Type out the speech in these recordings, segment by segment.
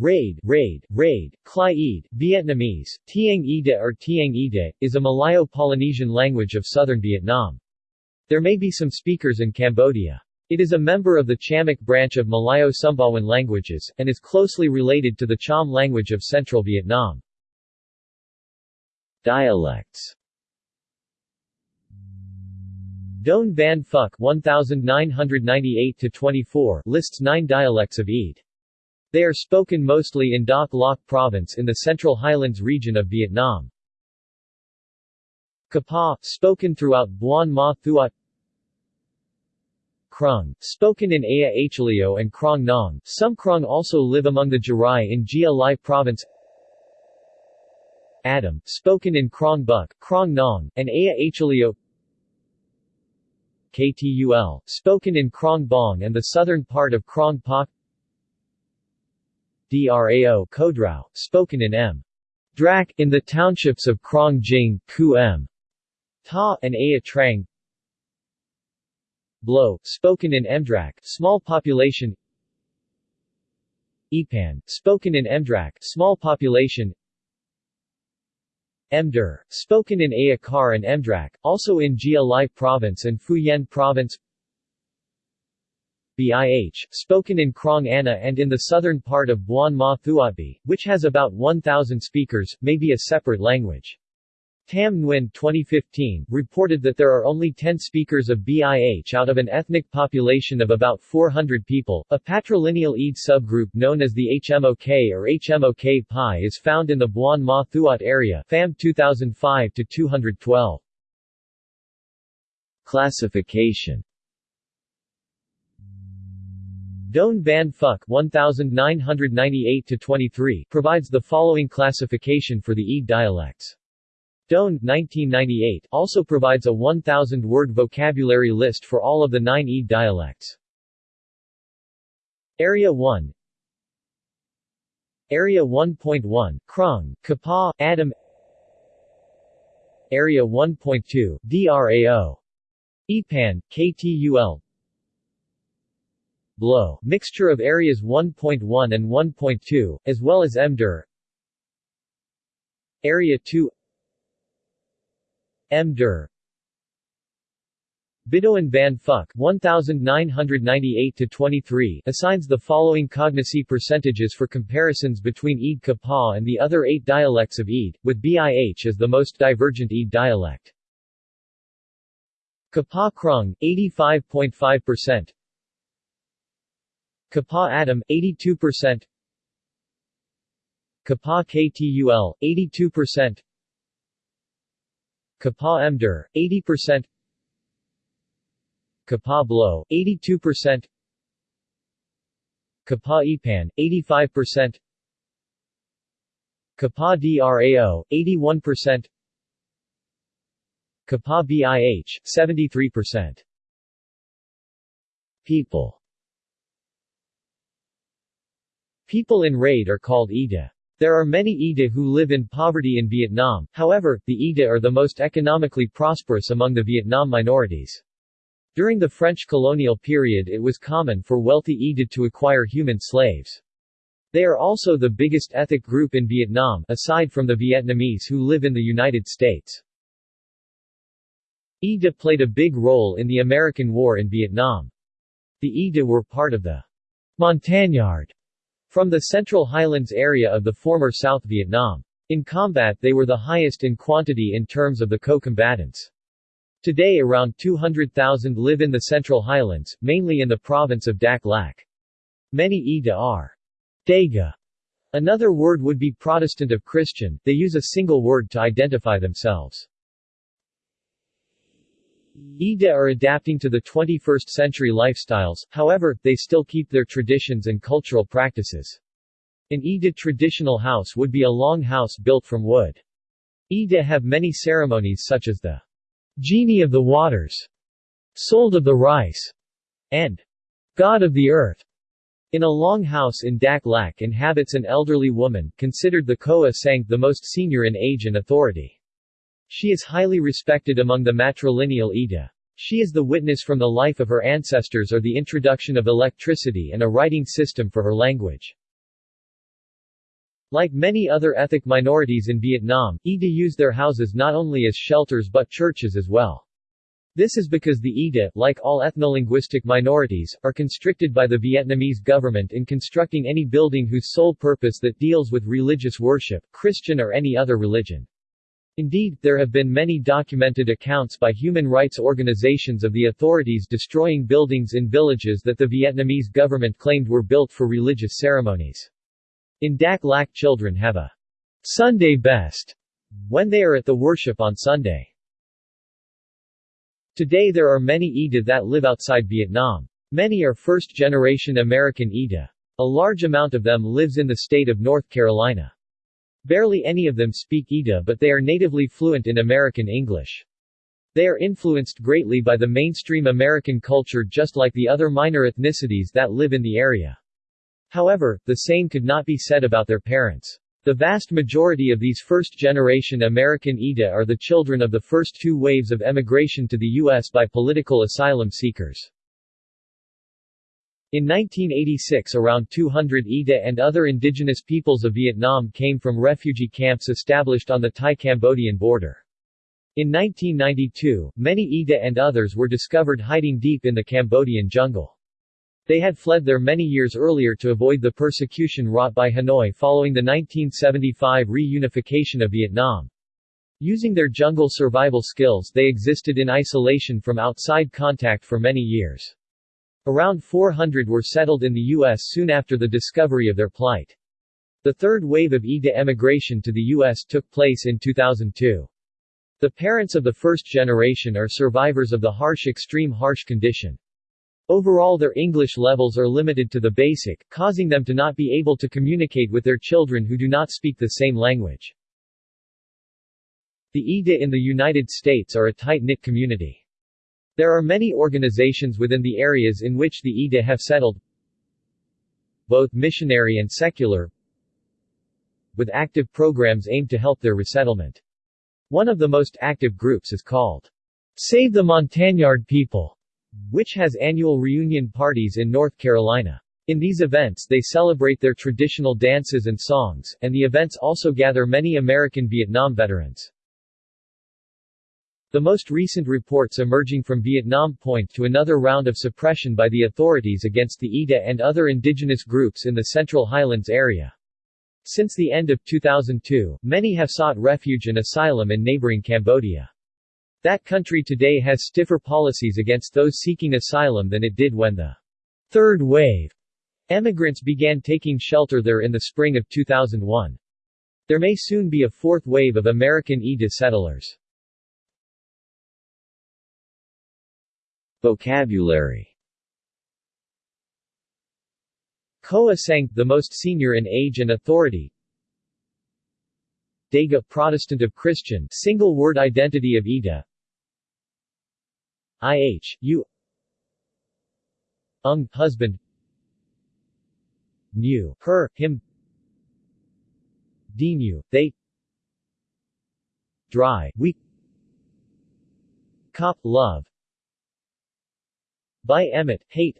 Raid, raid, raid, Klai Eid, Vietnamese, Tieng Ida or Tieng Ida, is a Malayo-Polynesian language of southern Vietnam. There may be some speakers in Cambodia. It is a member of the Chamic branch of Malayo-Sumbawan languages, and is closely related to the Cham language of central Vietnam. Dialects Don Van Phuc 1998-24 lists nine dialects of Eid. They are spoken mostly in Dak Lak Province in the Central Highlands region of Vietnam. Kapa, spoken throughout Buon Ma Thuat Krung, spoken in Aya Achalio and Krong Nong. Some Krung also live among the Jarai in Gia Lai Province Adam, spoken in Krong Buk, Krong Nong, and Aya Achalio KTUL, spoken in Krong Bong and the southern part of Krong Pak Drao Kodrao, spoken in M. Drak, in the townships of Krong Jing, Ku M. Ta, and Aya Trang. Blow, spoken in Mdrak, small population. Ipan, spoken in Mdrak, small population. Mdur, spoken in Ayakar and Mdrak, also in Gia Lai Province and Phu Yen Province BIH, spoken in Krong Anna and in the southern part of Buon Ma Thuatbi, which has about 1,000 speakers, may be a separate language. Tam Nguyen 2015 reported that there are only 10 speakers of BIH out of an ethnic population of about 400 people. A patrilineal Eid subgroup known as the HMOK or HMOK Pi is found in the Buon Ma Thuat area FAM 2005 to 212. Classification Don Van Phuc 1998-23 provides the following classification for the Eid dialects. Don 1998 also provides a 1,000-word vocabulary list for all of the nine Eid dialects. Area 1 Area 1.1, Krong, Kapa, Adam Area 1.2, DRAO. Ipan, KTUL Blow, mixture of areas 1.1 and 1.2, as well as Mdur Area 2 Mdur Bidoan van Phuc 1998-23 assigns the following cognacy percentages for comparisons between Eid Kapa and the other eight dialects of Eid, with BIH as the most divergent Eid dialect. Kapa Krung, 85.5% Kapa Adam, 82% Kapa KTUL, 82% Kapa Mdur, 80% Kapa Blow, 82% Kapa Ipan, 85% Kapa DRAO, 81% Kapa BIH, 73% People People in raid are called Ida. There are many Ida who live in poverty in Vietnam, however, the Ida are the most economically prosperous among the Vietnam minorities. During the French colonial period it was common for wealthy Ida to acquire human slaves. They are also the biggest ethnic group in Vietnam, aside from the Vietnamese who live in the United States. Ida played a big role in the American War in Vietnam. The Ida were part of the Montagnard from the Central Highlands area of the former South Vietnam. In combat they were the highest in quantity in terms of the co-combatants. Today around 200,000 live in the Central Highlands, mainly in the province of Dak Lak. Many Ida are Daga. Another word would be Protestant of Christian, they use a single word to identify themselves. Ida are adapting to the 21st century lifestyles, however, they still keep their traditions and cultural practices. An Ida traditional house would be a long house built from wood. Ida have many ceremonies such as the Genie of the Waters, Sold of the Rice, and God of the Earth. In a long house in Dak Lak inhabits an elderly woman, considered the Koa Sang, the most senior in age and authority. She is highly respected among the matrilineal Ida. She is the witness from the life of her ancestors or the introduction of electricity and a writing system for her language. Like many other ethnic minorities in Vietnam, Ida use their houses not only as shelters but churches as well. This is because the Ida, like all ethnolinguistic minorities, are constricted by the Vietnamese government in constructing any building whose sole purpose that deals with religious worship, Christian or any other religion. Indeed, there have been many documented accounts by human rights organizations of the authorities destroying buildings in villages that the Vietnamese government claimed were built for religious ceremonies. In Dak Lak children have a Sunday best when they are at the worship on Sunday. Today there are many Ida that live outside Vietnam. Many are first-generation American Ida. A large amount of them lives in the state of North Carolina. Barely any of them speak Ida but they are natively fluent in American English. They are influenced greatly by the mainstream American culture just like the other minor ethnicities that live in the area. However, the same could not be said about their parents. The vast majority of these first-generation American Ida are the children of the first two waves of emigration to the U.S. by political asylum seekers. In 1986 around 200 Ida and other indigenous peoples of Vietnam came from refugee camps established on the Thai-Cambodian border. In 1992, many Ida and others were discovered hiding deep in the Cambodian jungle. They had fled there many years earlier to avoid the persecution wrought by Hanoi following the 1975 reunification of Vietnam. Using their jungle survival skills they existed in isolation from outside contact for many years. Around 400 were settled in the U.S. soon after the discovery of their plight. The third wave of Ida emigration to the U.S. took place in 2002. The parents of the first generation are survivors of the harsh extreme harsh condition. Overall their English levels are limited to the basic, causing them to not be able to communicate with their children who do not speak the same language. The Ida in the United States are a tight-knit community. There are many organizations within the areas in which the Ida have settled, both missionary and secular, with active programs aimed to help their resettlement. One of the most active groups is called Save the Montagnard People, which has annual reunion parties in North Carolina. In these events they celebrate their traditional dances and songs, and the events also gather many American Vietnam veterans. The most recent reports emerging from Vietnam point to another round of suppression by the authorities against the Ida and other indigenous groups in the Central Highlands area. Since the end of 2002, many have sought refuge and asylum in neighboring Cambodia. That country today has stiffer policies against those seeking asylum than it did when the third wave emigrants began taking shelter there in the spring of 2001. There may soon be a fourth wave of American Ida settlers. Vocabulary. Koa Sang, the most senior in age and authority. Daga Protestant of Christian single word identity of Ida. IH, U. Ung, husband. New, her, him. Dinu, they. Dry, we Cop, love by Emmett, hate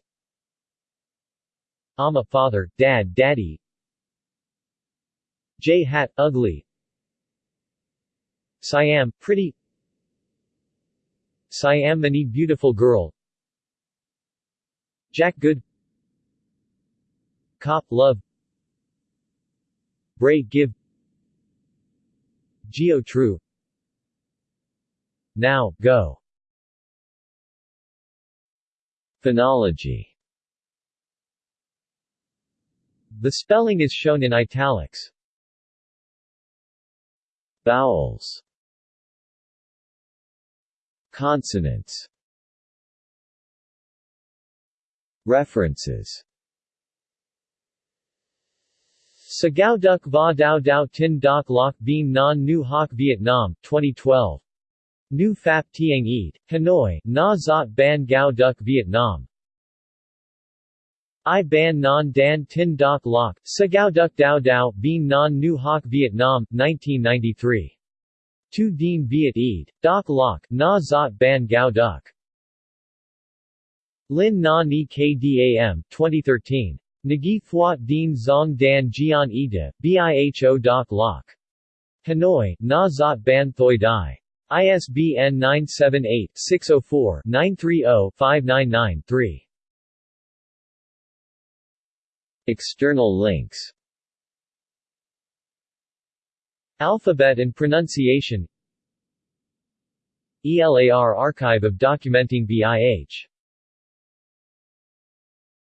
Ama father, dad, daddy. J hat, ugly. Siam, pretty. Siam many beautiful girl. Jack good. Cop love. Bray give. Geo true. Now, go Phonology. The spelling is shown in italics. Vowels. Consonants. References. Sagao Duk Va Dao Dao Tin Doc Loc Bien Non Nu Hoc Vietnam, 2012 Nu Phap Tieng Eat, Hanoi, Na Zot Ban Gao Duc Vietnam I Ban Non Dan Tin Doc Loc, Sagao Duc Dao Dao, Bien Non Nu Hoc Vietnam, 1993. Tu Dien Viet Eat, Doc Loc, Na Zot Ban Gao Duc. Lin Na Ni Kdam, 2013. Nagi Thuat Dien Zong Dan Jian Ida, Biho Doc Loc. Hanoi, Na Zot Ban Thoi Dai. ISBN 978-604-930-599-3. External links. Alphabet and pronunciation. ELAR Archive of Documenting BIH